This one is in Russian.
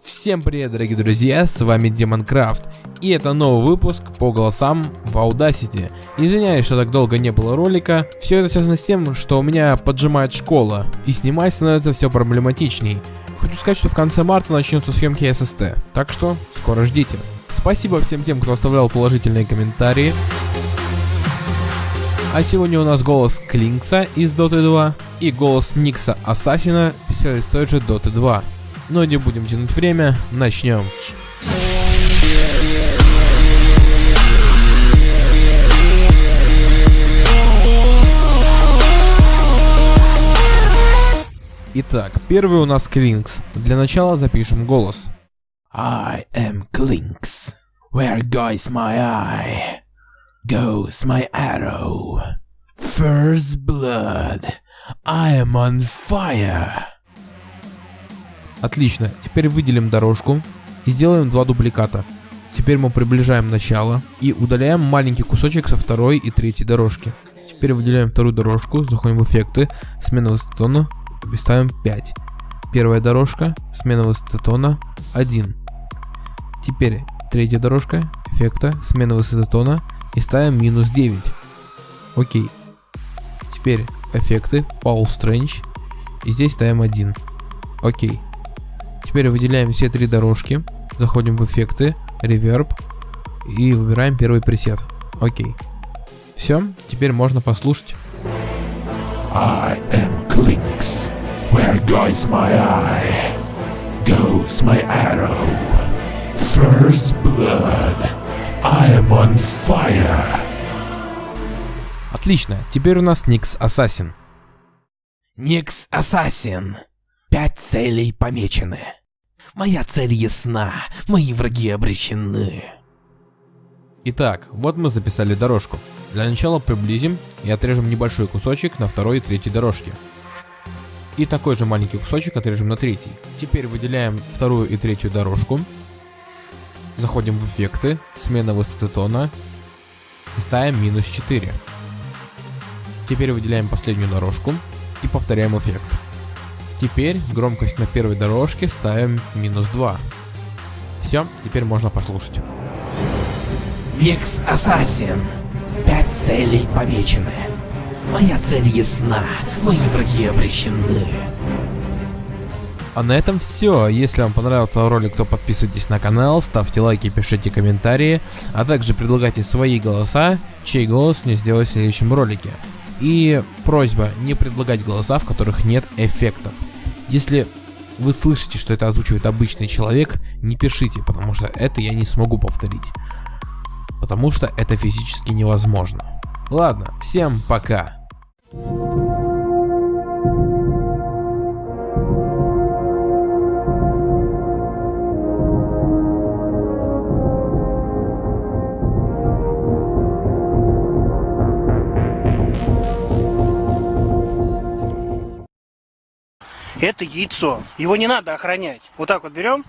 Всем привет, дорогие друзья, с вами Демонкрафт, и это новый выпуск по голосам в Audacity. Извиняюсь, что так долго не было ролика, все это связано с тем, что у меня поджимает школа, и снимать становится все проблематичней. Хочу сказать, что в конце марта начнутся съемки SST, так что скоро ждите. Спасибо всем тем, кто оставлял положительные комментарии. А сегодня у нас голос Клинкса из Dota 2 и голос Никса Ассасина все из той же Dota 2. Но не будем тянуть время, начнем. Итак, первый у нас Клинкс. Для начала запишем голос. I am Clinks. Where goes my eye? Goes my arrow. First blood. I am on fire. Отлично, теперь выделим дорожку и сделаем два дубликата. Теперь мы приближаем начало и удаляем маленький кусочек со второй и третьей дорожки. Теперь выделяем вторую дорожку, заходим в эффекты, смена высоты тона и ставим 5. Первая дорожка, смена высоты тона 1. Теперь третья дорожка, эффекта, смена высоты тона и ставим минус 9. Окей. Теперь эффекты, Paul Strange и здесь ставим 1. Окей. Теперь выделяем все три дорожки, заходим в эффекты, реверб и выбираем первый пресет. Окей. Все, теперь можно послушать. I am Clinks. Where goes my eye? Goes my arrow. First blood. I am on fire. Отлично, теперь у нас Никс Ассасин. Никс Ассасин. Пять целей помечены. Моя цель ясна, мои враги обречены. Итак, вот мы записали дорожку. Для начала приблизим и отрежем небольшой кусочек на второй и третьей дорожке. И такой же маленький кусочек отрежем на третий. Теперь выделяем вторую и третью дорожку. Заходим в эффекты, смена высоты тона. И ставим минус 4. Теперь выделяем последнюю дорожку и повторяем эффект. Теперь громкость на первой дорожке ставим минус 2. Все, теперь можно послушать. Никс Ассасин. Пять целей помечены. Моя цель ясна, мои враги обречены. А на этом все. Если вам понравился ролик, то подписывайтесь на канал, ставьте лайки, пишите комментарии, а также предлагайте свои голоса, чей голос мне сделать в следующем ролике. И просьба не предлагать голоса, в которых нет эффектов. Если вы слышите, что это озвучивает обычный человек, не пишите, потому что это я не смогу повторить. Потому что это физически невозможно. Ладно, всем пока. Это яйцо. Его не надо охранять. Вот так вот берем,